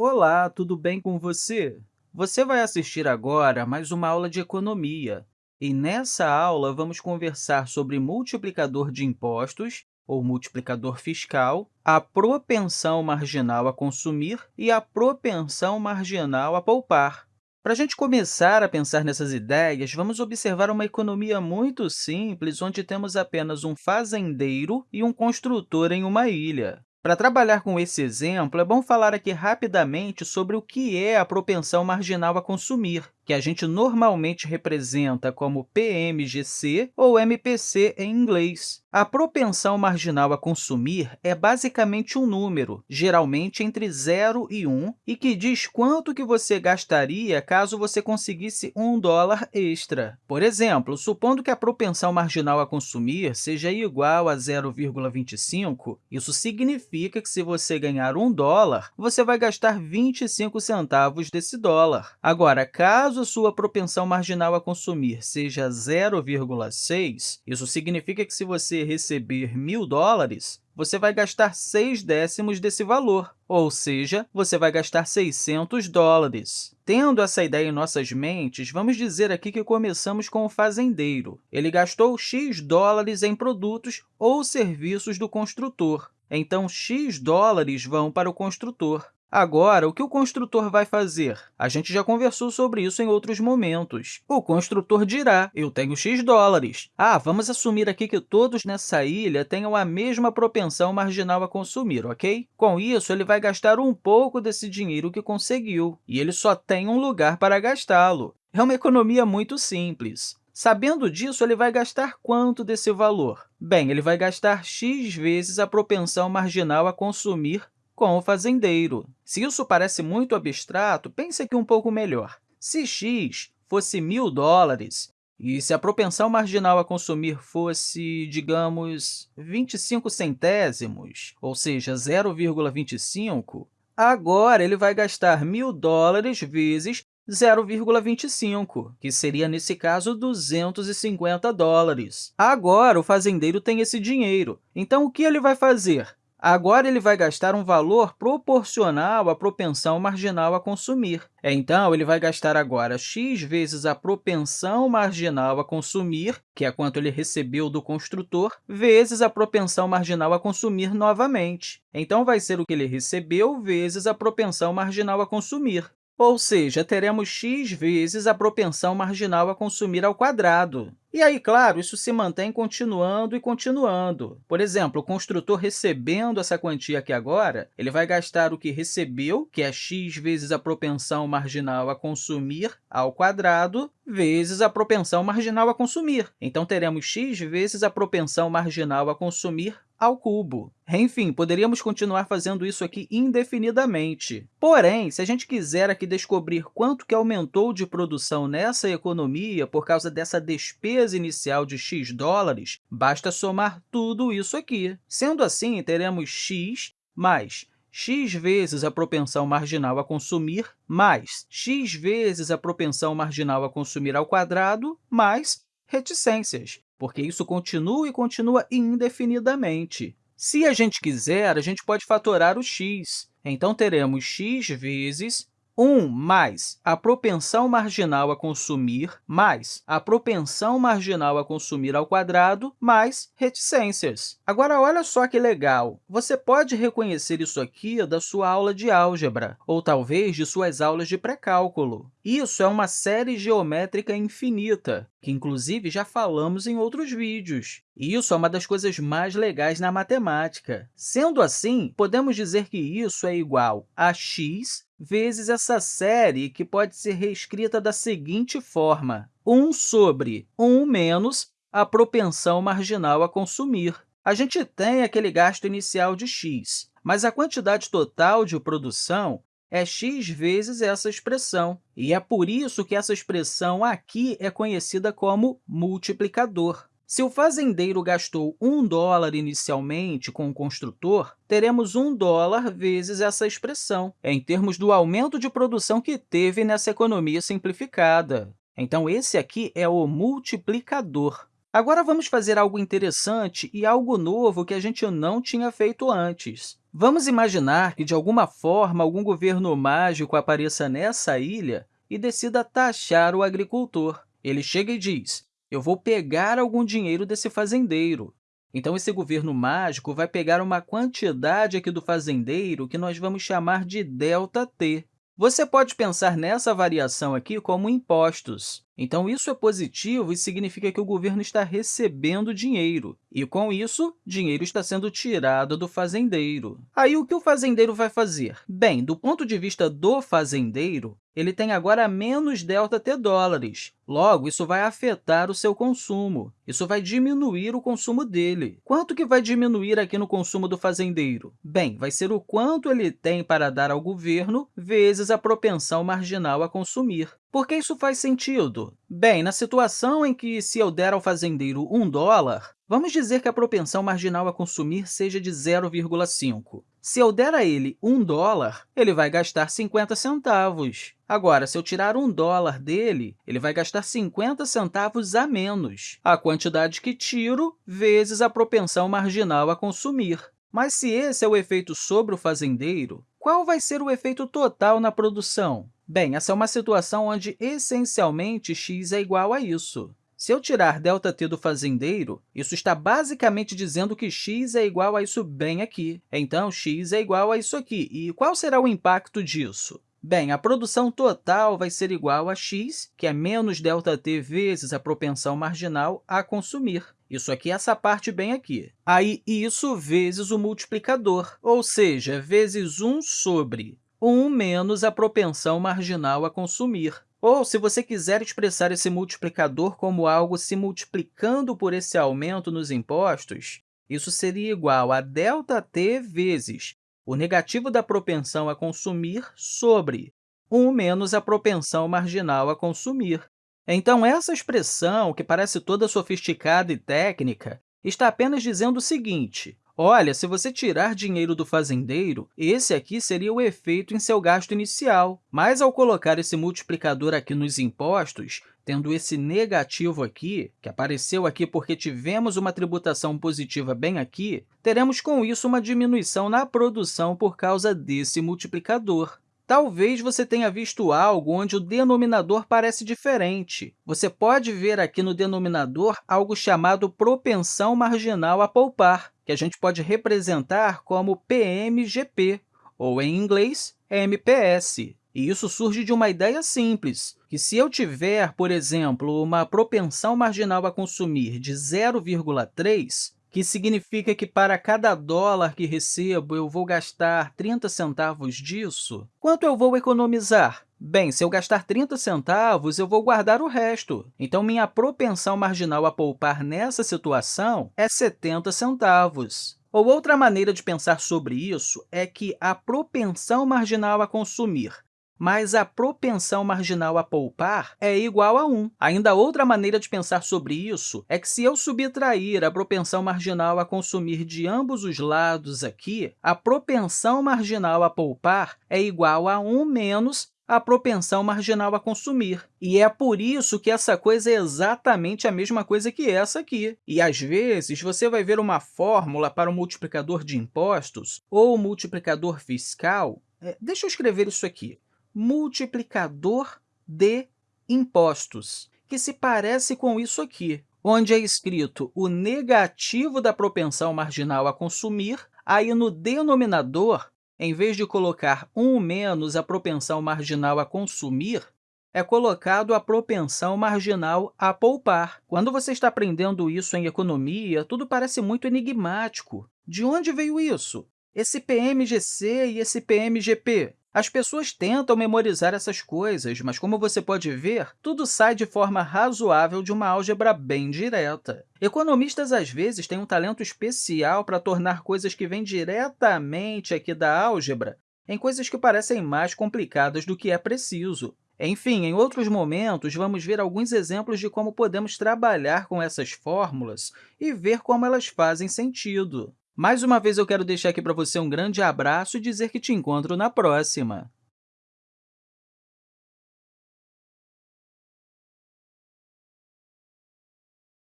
Olá, tudo bem com você? Você vai assistir agora mais uma aula de economia. E nessa aula, vamos conversar sobre multiplicador de impostos, ou multiplicador fiscal, a propensão marginal a consumir e a propensão marginal a poupar. Para a gente começar a pensar nessas ideias, vamos observar uma economia muito simples, onde temos apenas um fazendeiro e um construtor em uma ilha. Para trabalhar com esse exemplo, é bom falar aqui rapidamente sobre o que é a propensão marginal a consumir, que a gente normalmente representa como PMGC ou MPC em inglês. A propensão marginal a consumir é basicamente um número, geralmente entre 0 e 1, e que diz quanto que você gastaria caso você conseguisse um dólar extra. Por exemplo, supondo que a propensão marginal a consumir seja igual a 0,25, isso significa que se você ganhar um dólar, você vai gastar 25 centavos desse dólar. Agora, caso Caso sua propensão marginal a consumir seja 0,6, isso significa que se você receber mil dólares, você vai gastar 6 décimos desse valor, ou seja, você vai gastar 600 dólares. Tendo essa ideia em nossas mentes, vamos dizer aqui que começamos com o fazendeiro. Ele gastou x dólares em produtos ou serviços do construtor. Então, x dólares vão para o construtor. Agora, o que o construtor vai fazer? A gente já conversou sobre isso em outros momentos. O construtor dirá, eu tenho x dólares. Ah, vamos assumir aqui que todos nessa ilha tenham a mesma propensão marginal a consumir, ok? Com isso, ele vai gastar um pouco desse dinheiro que conseguiu, e ele só tem um lugar para gastá-lo. É uma economia muito simples. Sabendo disso, ele vai gastar quanto desse valor? Bem, ele vai gastar x vezes a propensão marginal a consumir com o fazendeiro. Se isso parece muito abstrato, pense aqui um pouco melhor. Se x fosse mil dólares e se a propensão marginal a consumir fosse, digamos, 25 centésimos, ou seja, 0,25, agora ele vai gastar mil dólares vezes 0,25, que seria, nesse caso, 250 dólares. Agora, o fazendeiro tem esse dinheiro, então o que ele vai fazer? Agora, ele vai gastar um valor proporcional à propensão marginal a consumir. Então, ele vai gastar agora x vezes a propensão marginal a consumir, que é quanto ele recebeu do construtor, vezes a propensão marginal a consumir novamente. Então, vai ser o que ele recebeu vezes a propensão marginal a consumir. Ou seja, teremos x vezes a propensão marginal a consumir ao quadrado. E aí, claro, isso se mantém continuando e continuando. Por exemplo, o construtor recebendo essa quantia aqui agora, ele vai gastar o que recebeu, que é x vezes a propensão marginal a consumir ao quadrado, vezes a propensão marginal a consumir. Então, teremos x vezes a propensão marginal a consumir ao cubo. Enfim, poderíamos continuar fazendo isso aqui indefinidamente. Porém, se a gente quiser aqui descobrir quanto que aumentou de produção nessa economia por causa dessa despesa inicial de x dólares, basta somar tudo isso aqui. Sendo assim, teremos x mais x vezes a propensão marginal a consumir, mais x vezes a propensão marginal a consumir ao quadrado, mais reticências porque isso continua e continua indefinidamente. Se a gente quiser, a gente pode fatorar o x. Então, teremos x vezes 1 mais a propensão marginal a consumir mais a propensão marginal a consumir ao quadrado mais reticências. Agora, olha só que legal! Você pode reconhecer isso aqui da sua aula de álgebra, ou talvez de suas aulas de pré-cálculo. Isso é uma série geométrica infinita, que, inclusive, já falamos em outros vídeos. Isso é uma das coisas mais legais na matemática. Sendo assim, podemos dizer que isso é igual a x vezes essa série, que pode ser reescrita da seguinte forma, 1 sobre 1 menos a propensão marginal a consumir. A gente tem aquele gasto inicial de x, mas a quantidade total de produção é x vezes essa expressão, e é por isso que essa expressão aqui é conhecida como multiplicador. Se o fazendeiro gastou um dólar inicialmente com o construtor, teremos um dólar vezes essa expressão, em termos do aumento de produção que teve nessa economia simplificada. Então, esse aqui é o multiplicador. Agora, vamos fazer algo interessante e algo novo que a gente não tinha feito antes. Vamos imaginar que, de alguma forma, algum governo mágico apareça nessa ilha e decida taxar o agricultor. Ele chega e diz, eu vou pegar algum dinheiro desse fazendeiro. Então, esse governo mágico vai pegar uma quantidade aqui do fazendeiro que nós vamos chamar de ΔT. Você pode pensar nessa variação aqui como impostos. Então, isso é positivo e significa que o governo está recebendo dinheiro. E, com isso, dinheiro está sendo tirado do fazendeiro. Aí, o que o fazendeiro vai fazer? Bem, do ponto de vista do fazendeiro, ele tem agora menos ΔT dólares. Logo, isso vai afetar o seu consumo. Isso vai diminuir o consumo dele. Quanto que vai diminuir aqui no consumo do fazendeiro? Bem, vai ser o quanto ele tem para dar ao governo vezes a propensão marginal a consumir. Por que isso faz sentido? Bem, na situação em que, se eu der ao fazendeiro um dólar, vamos dizer que a propensão marginal a consumir seja de 0,5. Se eu der a ele um dólar, ele vai gastar 50 centavos. Agora, se eu tirar um dólar dele, ele vai gastar 50 centavos a menos, a quantidade que tiro vezes a propensão marginal a consumir. Mas se esse é o efeito sobre o fazendeiro, qual vai ser o efeito total na produção? Bem, essa é uma situação onde, essencialmente, x é igual a isso. Se eu tirar ΔT do fazendeiro, isso está basicamente dizendo que x é igual a isso bem aqui. Então, x é igual a isso aqui. E qual será o impacto disso? Bem, a produção total vai ser igual a x, que é menos ΔT vezes a propensão marginal a consumir. Isso aqui é essa parte bem aqui. Aí, isso vezes o multiplicador, ou seja, vezes 1 sobre 1 menos a propensão marginal a consumir. Ou, se você quiser expressar esse multiplicador como algo se multiplicando por esse aumento nos impostos, isso seria igual a ΔT vezes o negativo da propensão a consumir sobre 1 menos a propensão marginal a consumir. Então, essa expressão, que parece toda sofisticada e técnica, está apenas dizendo o seguinte, Olha, se você tirar dinheiro do fazendeiro, esse aqui seria o efeito em seu gasto inicial. Mas, ao colocar esse multiplicador aqui nos impostos, tendo esse negativo aqui, que apareceu aqui porque tivemos uma tributação positiva bem aqui, teremos com isso uma diminuição na produção por causa desse multiplicador. Talvez você tenha visto algo onde o denominador parece diferente. Você pode ver aqui no denominador algo chamado propensão marginal a poupar, que a gente pode representar como PMGP, ou, em inglês, MPS. E isso surge de uma ideia simples, que se eu tiver, por exemplo, uma propensão marginal a consumir de 0,3, que significa que para cada dólar que recebo, eu vou gastar 30 centavos disso, quanto eu vou economizar? Bem, se eu gastar 30 centavos, eu vou guardar o resto. Então, minha propensão marginal a poupar nessa situação é 70 centavos. Ou outra maneira de pensar sobre isso é que a propensão marginal a consumir mas a propensão marginal a poupar é igual a 1. Ainda outra maneira de pensar sobre isso é que, se eu subtrair a propensão marginal a consumir de ambos os lados aqui, a propensão marginal a poupar é igual a 1 menos a propensão marginal a consumir. E é por isso que essa coisa é exatamente a mesma coisa que essa aqui. E, às vezes, você vai ver uma fórmula para o multiplicador de impostos ou o multiplicador fiscal. É, deixa eu escrever isso aqui multiplicador de impostos, que se parece com isso aqui, onde é escrito o negativo da propensão marginal a consumir, aí no denominador, em vez de colocar 1 menos a propensão marginal a consumir, é colocado a propensão marginal a poupar. Quando você está aprendendo isso em economia, tudo parece muito enigmático. De onde veio isso? Esse PMGC e esse PMGP? As pessoas tentam memorizar essas coisas, mas, como você pode ver, tudo sai de forma razoável de uma álgebra bem direta. Economistas, às vezes, têm um talento especial para tornar coisas que vêm diretamente aqui da álgebra em coisas que parecem mais complicadas do que é preciso. Enfim, em outros momentos, vamos ver alguns exemplos de como podemos trabalhar com essas fórmulas e ver como elas fazem sentido. Mais uma vez, eu quero deixar aqui para você um grande abraço e dizer que te encontro na próxima!